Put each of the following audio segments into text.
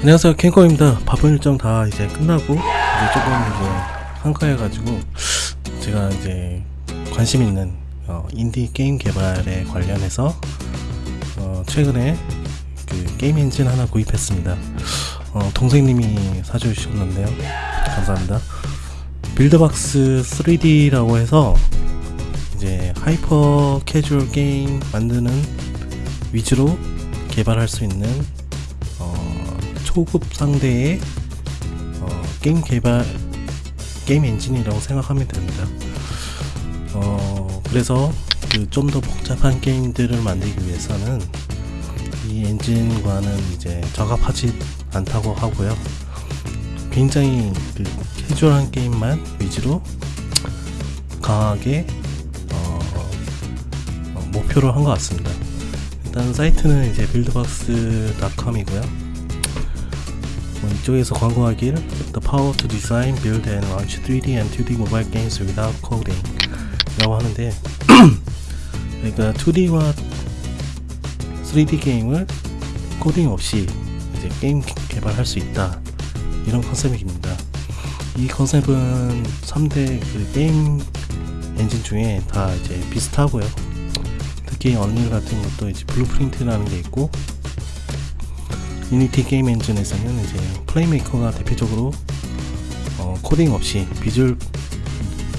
안녕하세요. 캔커입니다. 바쁜 일정 다 이제 끝나고 이제 조금 이제 한가해가지고 제가 이제 관심 있는 어, 인디 게임 개발에 관련해서 어, 최근에 그 게임 엔진 하나 구입했습니다. 어, 동생님이 사주셨는데요. 감사합니다. Buildbox 3D라고 해서 이제 hyper casual 게임 만드는 위주로 개발할 수 있는 어, 초급 상대의 어, 게임 개발 게임 엔진이라고 생각하면 됩니다. 어, 그래서 그 좀 더 복잡한 게임들을 만들기 위해서는 이 엔진과는 이제 적합하지 않다고 하고요. 굉장히 그 캐주얼한 게임만 위주로 강하게 어, 어, 목표로 한 것 같습니다. 일단 사이트는 이제 buildbox.com이고요. 뭐 이쪽에서 광고하길 The power to design, build and launch 3D and 2D mobile games without coding 라고 하는데 그러니까 2D와 3D 게임을 코딩 없이 이제 게임 개발할 수 있다 이런 컨셉입니다. 이 컨셉은 3대 그 게임 엔진 중에 다 이제 비슷하고요. 특히 Unreal 같은 것도 이제 Blueprint라는 게 있고 Unity 게임 엔진에서는 이제 Playmaker가 대표적으로 어, 코딩 없이 visual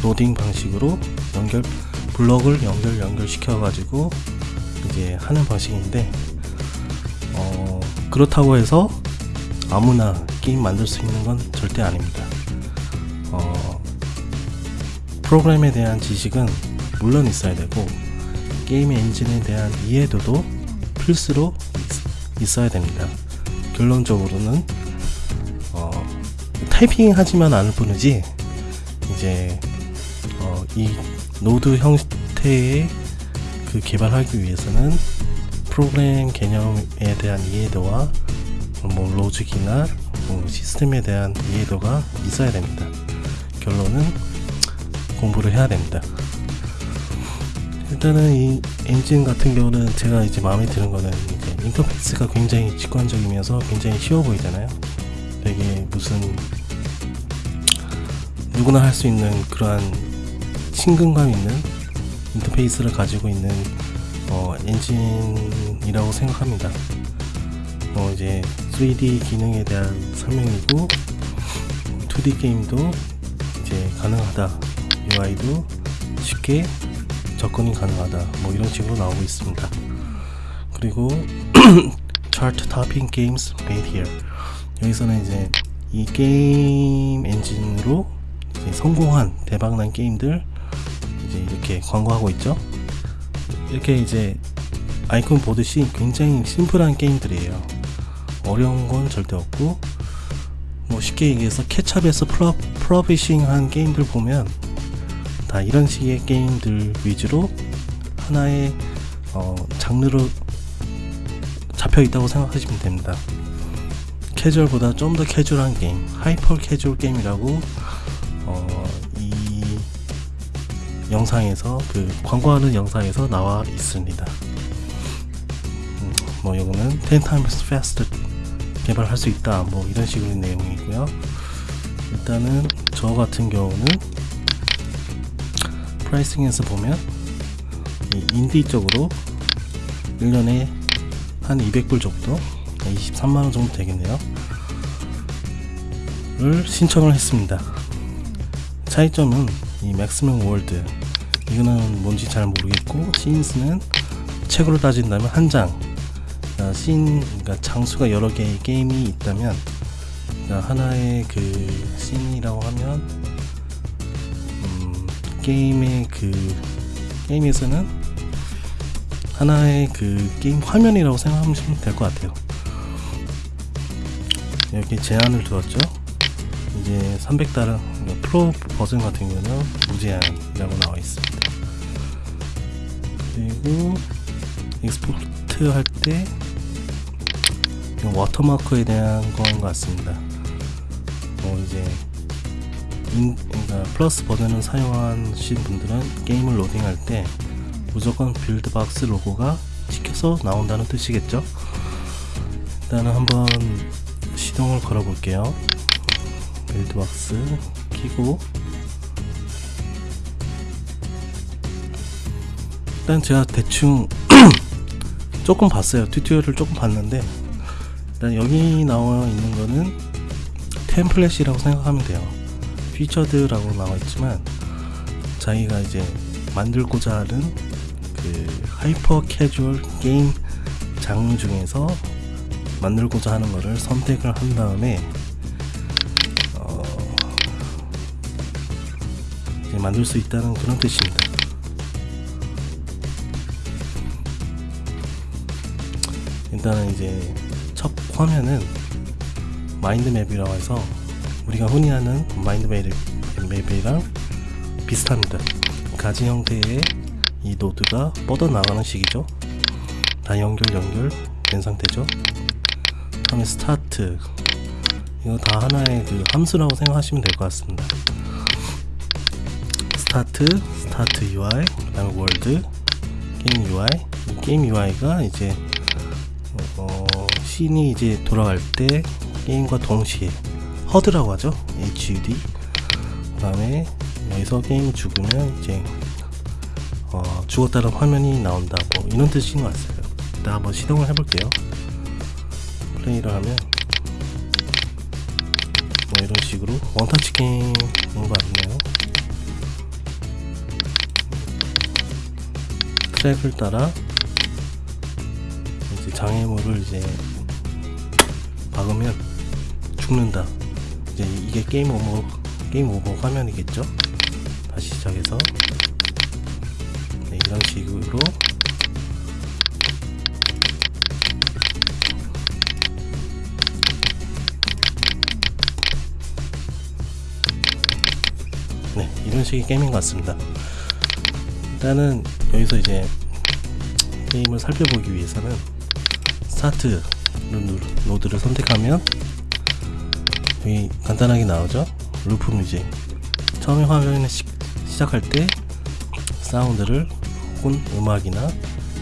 coding 방식으로 연결 블럭을 연결 연결시켜 가지고 이제 하는 방식인데 어, 그렇다고 해서 아무나 게임 만들 수 있는 건 절대 아닙니다. 어, 프로그램에 대한 지식은 물론 있어야 되고 게임 엔진에 대한 이해도도 필수로 있, 있어야 됩니다. 결론적으로는 어, 타이핑 하지만 않을 뿐이지 이제 어, 이 노드 형태의 그 개발하기 위해서는 프로그램 개념에 대한 이해도와 뭐 로직이나 뭐 시스템에 대한 이해도가 있어야 됩니다. 결론은 공부를 해야 됩니다. 일단은 이 엔진 같은 경우는 제가 이제 마음에 드는 거는 인터페이스가 굉장히 직관적이면서 굉장히 쉬워 보이잖아요. 되게 무슨 누구나 할 수 있는 그러한 친근감 있는 인터페이스를 가지고 있는 어, 엔진이라고 생각합니다. 어, 이제 3D 기능에 대한 설명이고 2D 게임도 이제 가능하다. UI도 쉽게 접근이 가능하다. 뭐 이런 식으로 나오고 있습니다. 그리고 Chart Topping Games Made Here 여기서는 이제 이 게임 엔진으로 성공한 대박난 게임들 이제 이렇게 광고하고 있죠. 이렇게 이제 아이콘 보듯이 굉장히 심플한 게임들이에요. 어려운 건 절대 없고 뭐 쉽게 얘기해서 케찹에서 프로, 프로비싱한 게임들 보면 다 이런 식의 게임들 위주로 하나의 어, 장르로 잡혀 있다고 생각하시면 됩니다. 캐주얼보다 좀 더 캐주얼한 게임, hyper casual 게임이라고 어, 이 영상에서 그 광고하는 영상에서 나와 있습니다. 음, 뭐 이거는 10 times faster 개발할 수 있다. 뭐 이런 식의 내용이고요. 일단은 저 같은 경우는 pricing에서 보면 이 인디 쪽으로 1년에 한 200불 정도? 23만원 정도 되겠네요. 를 신청을 했습니다. 차이점은 이 maximum world 이거는 뭔지 잘 모르겠고 scenes는 책으로 따진다면 한장. 그러니까 씬 그러니까 장수가 여러 개의 게임이 있다면 하나의 그 scene이라고 하면 음, 게임의 그 게임에서는 하나의 그 게임 화면이라고 생각하시면 될 것 같아요. 이렇게 제한을 두었죠. 이제 300달러 프로 버전 같은 경우는 무제한이라고 나와 있습니다. 그리고 export 할 때 워터마크에 대한 것 같습니다. 뭐 이제 인, 그러니까 플러스 버전을 사용하신 분들은 게임을 로딩할 때 무조건 Buildbox 로고가 찍혀서 나온다는 뜻이겠죠. 일단은 한번 걸어 볼게요. Buildbox 키고. 일단 제가 대충 조금 봤어요. tutorial을 조금 봤는데. 일단 여기 나와 있는 거는 template이라고 생각하면 돼요. featured라고 나와 있지만 자기가 이제 만들고자 하는 그 hyper casual 게임 장르 중에서 만들고자 하는 거를 선택을 한 다음에 어 만들 수 있다는 그런 뜻입니다. 일단은 이제 첫 화면은 mind map이라고 해서 우리가 흔히 하는 mind map이랑 비슷합니다. 가지 형태의 이 노드가 뻗어나가는 식이죠. 다 연결 연결 된 상태죠. 다음에 start 이거 다 하나의 그 함수라고 생각하시면 될 것 같습니다. start, start UI, 그 다음에 world, 게임 UI. 이 게임 UI가 이제 어, 씬이 이제 돌아갈 때 게임과 동시에 HUD라고 하죠. HUD. 그 다음에 여기서 게임이 죽으면 이제 어, 죽었다는 화면이 나온다고 이런 뜻인 것 같아요. 일단 한번 시동을 해볼게요. 플레이를 하면 뭐 이런 식으로 원터치 게임인 것 같네요. 트랙을 따라 이제 장애물을 이제 박으면 죽는다. 이제 이게 게임 오버 게임 오버 화면이겠죠? 다시 시작해서 식으로 네 이런 식의 게임인 것 같습니다. 일단은 여기서 이제 게임을 살펴보기 위해서는 스타트 노드를 선택하면 여기 간단하게 나오죠? loop music. 처음에 화면에 시, 시작할 때 사운드를 혹은 음악이나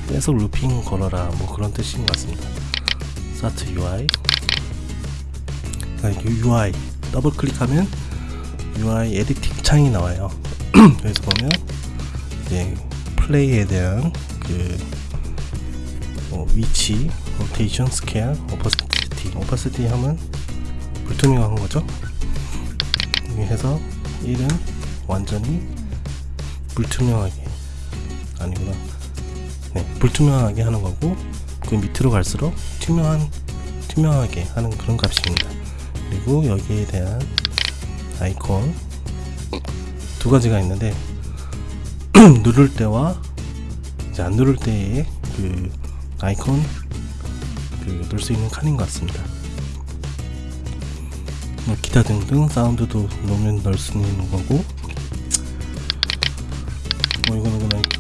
계속 looping 걸어라 뭐 그런 뜻인 것 같습니다. start UI UI 더블 클릭하면 UI editing 창이 나와요. 여기서 보면 이제 플레이에 대한 그 어, 위치, 로테이션, 스케일, opacity opacity 하면 불투명한 거죠? 여기 해서 1은 완전히 불투명하게 아니구나 네, 불투명하게 하는 거고 그 밑으로 갈수록 투명한 투명하게 하는 그런 값입니다 그리고 여기에 대한 아이콘 두 가지가 있는데 누를 때와 이제 안 누를 때의 그 아이콘 그 넣을 수 있는 칸인 것 같습니다. 뭐 기타 등등 사운드도 넣으면 넣을 수 있는 거고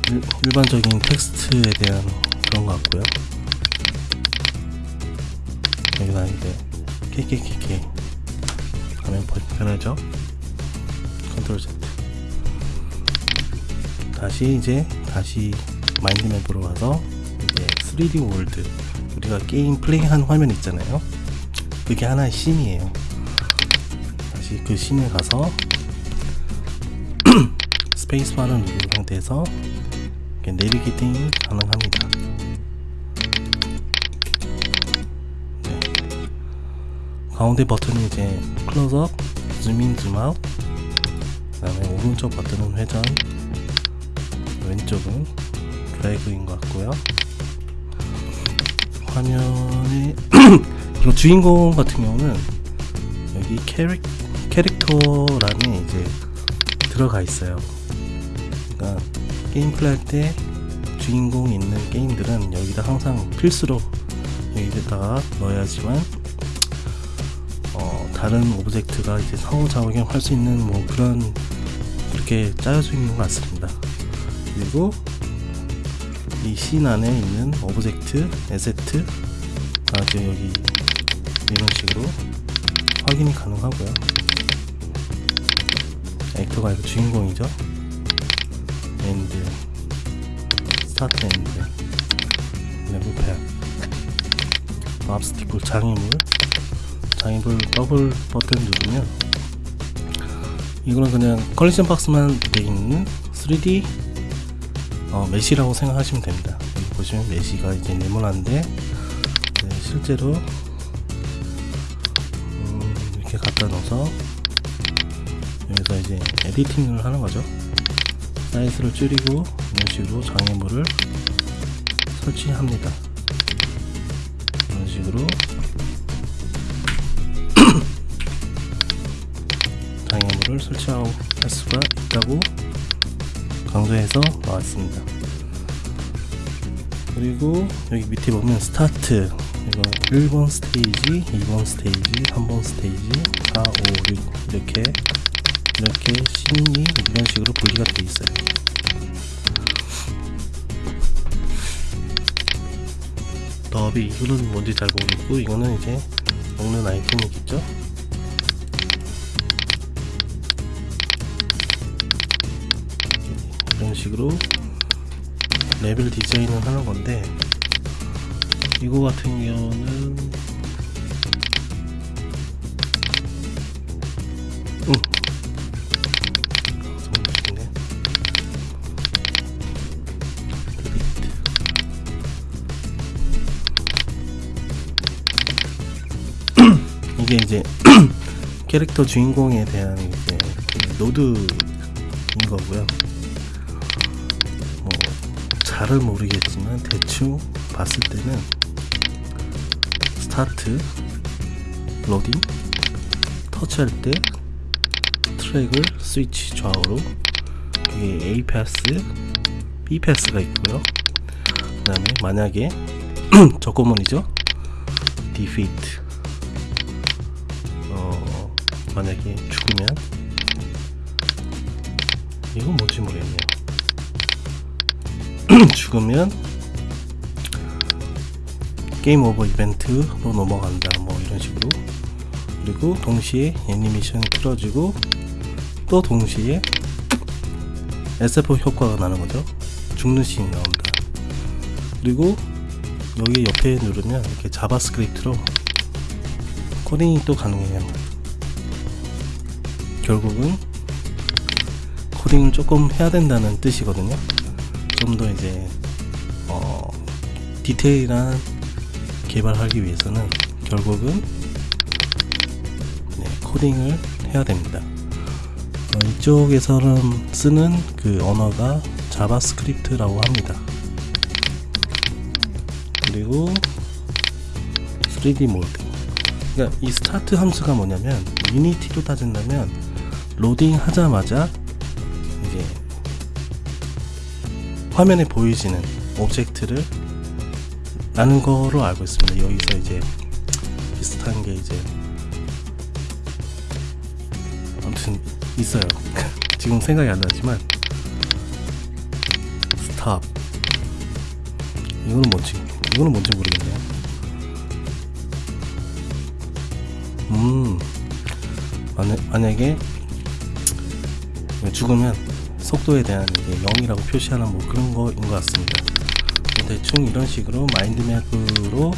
일, 일반적인 텍스트에 대한 그런 것 같고요. 여기다 이제 KKKK 하면 편하죠. control Z 다시 이제 다시 마인드맵으로 가서 이제 3D world 우리가 게임 플레이한 화면 있잖아요 그게 하나의 씬이에요 다시 그 씬에 가서 스페이스바를 누른 상태에서 navigating이 가능합니다. 네. 가운데 버튼이 이제 클로즈업, 줌인, 줌아웃 그 다음에 오른쪽 버튼은 회전. 왼쪽은 드래그인 것 같고요. 화면에 이거 주인공 같은 경우는 여기 캐릭, 캐릭터란에 이제 들어가 있어요. 그러니까 게임 플레이 할 때 주인공이 있는 게임들은 여기다 항상 필수로 여기다가 넣어야지만 어, 다른 오브젝트가 이제 상호작용 할수 있는 뭐 그런 그렇게 짜여져 있는 것 같습니다. 그리고 이 씬 안에 있는 오브젝트, asset 아 지금 여기 이런 식으로 확인이 가능하고요. 액터가 이거 주인공이죠 엔드 스타트 엔드 레벨 팩 랍스티클 장애물 장애물 더블 버튼 누르면 이거는 그냥 컬렉션 박스만 되어 있는 3D 어, 메시라고 생각하시면 됩니다. 보시면 메시가 이제 네모난데 네, 실제로 음, 이렇게 갖다 넣어서 여기서 이제 에디팅을 하는 거죠. 사이즈를 줄이고 이런 식으로 장애물을 설치합니다. 이런 식으로 장애물을 설치할 수가 있다고 강조해서 나왔습니다. 그리고 여기 밑에 보면 스타트 이거 1번 스테이지, 2번 스테이지, 3번 스테이지, 4, 5, 6 이렇게 이렇게 씬이 이런 식으로 분리가 되어 있어요. 더미 이거는 뭔지 잘 모르겠고 이거는 이제 먹는 아이템이겠죠? 이런 식으로 레벨 디자인을 하는 건데 이거 같은 경우는 이게 이제 캐릭터 주인공에 대한 이제 그 노드인 거고요. 뭐 잘은 모르겠지만 대충 봤을 때는 스타트, 로딩, 터치할 때 트랙을 스위치 좌우로 여기 A 패스, B 패스가 있고요. 그 다음에 만약에 저거문이죠 어 만약에 죽으면? 이건 뭔지 모르겠네요. 죽으면 게임 오버 이벤트로 넘어간다 뭐 이런 식으로. 그리고 동시에 애니메이션이 틀어지고 또 동시에 SF 효과가 나는 거죠. 죽는 씬이 나온다. 그리고 여기 옆에 누르면 이렇게 자바스크립트로 코딩이 또 가능해요 결국은 코딩을 조금 해야 된다는 뜻이거든요. 좀 더 이제 어, 디테일한 개발하기 위해서는 결국은 네, 코딩을 해야 됩니다. 어, 이쪽에서는 쓰는 그 언어가 자바스크립트라고 합니다. 그리고 3D world. 그러니까 이 스타트 함수가 뭐냐면 유니티로 따진다면 로딩 하자마자 이제 화면에 보이지는 오브젝트를 라는 거로 알고 있습니다. 여기서 이제 비슷한 게 이제 아무튼 있어요. 지금 생각이 안 나지만 스탑. 이거는 뭔지 이거는 뭔지 모르겠네요. 음. 만약, 만약에 죽으면 속도에 대한 이제 0이라고 표시하는 뭐 그런 거인 것 같습니다. 대충 이런 식으로 마인드맵으로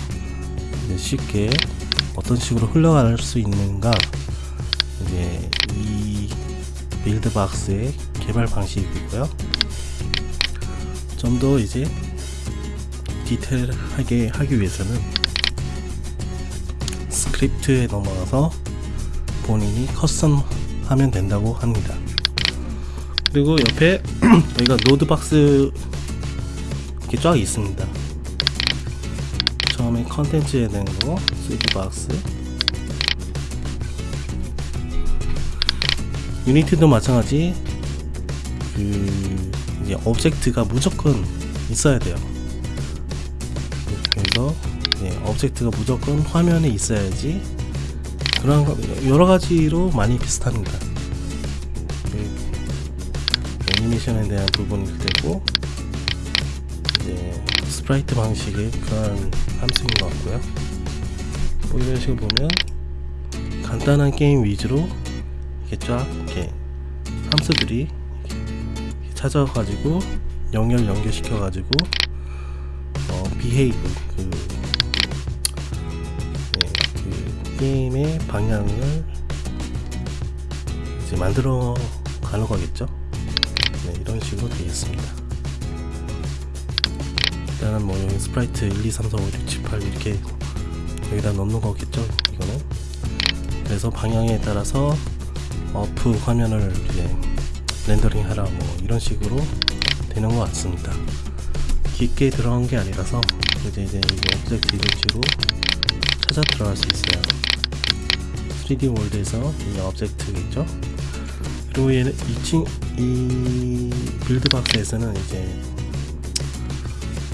쉽게 어떤 식으로 흘러갈 수 있는가. 이제 이 빌드박스의 개발 방식이고요. 좀 더 이제 디테일하게 하기 위해서는 스크립트에 넘어가서 본인이 custom 하면 된다고 합니다 그리고 옆에 여기가 node box 이렇게 쫙 있습니다. 처음에 컨텐츠에 대한 거 스위드박스. 유니티도 마찬가지 그 이제 오브젝트가 무조건 있어야 돼요. 그래서 네, 오브젝트가 무조건 화면에 있어야지 그런 거 여러 가지로 많이 비슷합니다 애니메이션에 대한 부분이 되고 이제 sprite 방식의 그런 함수인 것 같고요 뭐 이런 식으로 보면 간단한 게임 위주로 이렇게 쫙 이렇게 함수들이 이렇게 찾아가지고 연결 연결시켜 가지고 어, behave 그, 네, 그 게임의 방향을 이제 만들어 가는 거겠죠. 네, 이런 식으로 되겠습니다. 일단은 뭐 여기 sprite 1, 2, 3, 4, 5, 6, 7, 8 이렇게 여기다 넣는 거겠죠. 이거는 그래서 방향에 따라서 어프 화면을 이제 rendering 하라 뭐 이런 식으로 되는 것 같습니다. 깊게 들어간 게 아니라서 이제 이제 object 식으로 찾아 들어갈 수 있어요. 3D 월드에서 이 오브젝트겠죠. 그리고 얘는 2층 이 Buildbox에서는 이제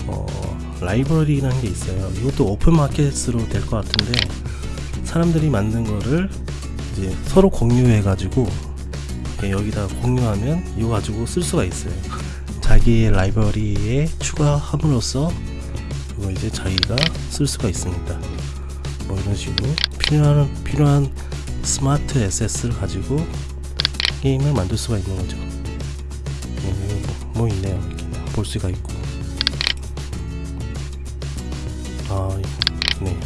어 라이브러리라는 게 있어요. 이것도 오픈 마켓으로 될 것 같은데 사람들이 만든 거를 이제 서로 공유해 가지고 여기다 공유하면 이거 가지고 쓸 수가 있어요. 자기의 라이브러리에 추가함으로써 그거 이제 자기가 쓸 수가 있습니다. 뭐 이런 식으로 필요한 필요한 스마트 에셋을 가지고 게임을 만들 수가 있는 거죠. 네, 뭐, 뭐 있네요. 이렇게 볼 수가 있고. 아, 네.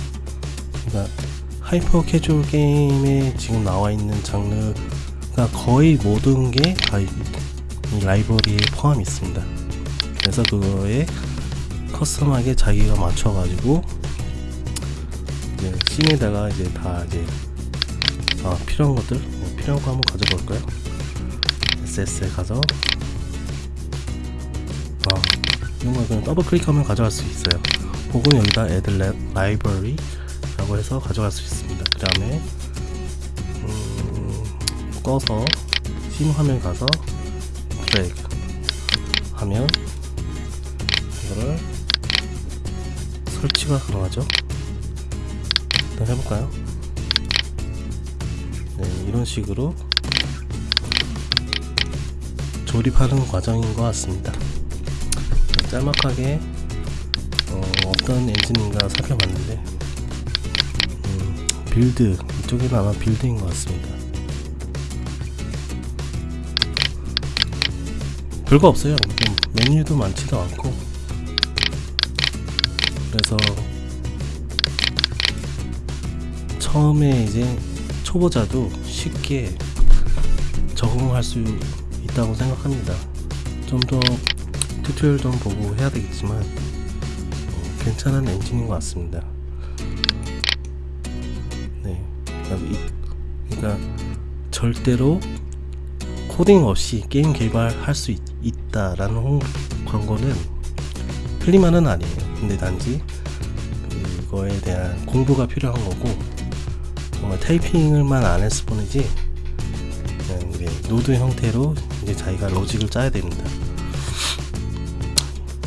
그러니까 hyper casual 게임에 지금 나와 있는 장르가 거의 모든 게 다 이 라이브러리에 포함이 있습니다. 그래서 그거에 custom하게 자기가 맞춰가지고 이제 scene에다가 이제 다 이제 아, 필요한 것들 네, 필요한 거 한번 가져볼까요? asset에 가서 아, 이런 거 그냥 더블 클릭하면 가져갈 수 있어요. 혹은 여기다 add library 라고 해서 가져갈 수 있습니다. 그 다음에 음, 꺼서 씬 화면 가서 드래그 하면 이거를 설치가 가능하죠. 일단 해볼까요? 네, 이런 식으로 조립하는 과정인 것 같습니다. 짤막하게 어, 어떤 엔진인가 살펴봤는데 음, build 이쪽에는 아마 build인 것 같습니다. 별거 없어요. 좀 메뉴도 많지도 않고 그래서 처음에 이제 초보자도 쉽게 적응할 수 있다고 생각합니다. 좀 더 tutorial 좀 보고 해야 되겠지만 어, 괜찮은 엔진인 것 같습니다. 네, 그러니까, 절대로 코딩 없이 게임 개발할 수 있, 있다라는 홍, 광고는 틀린 말은 아니에요. 근데 단지 그거에 대한 공부가 필요한 거고 정말 타이핑을만 안 했을 뿐이지 이제 node 형태로 이제 자기가 로직을 짜야 됩니다.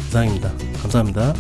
이상입니다. 감사합니다.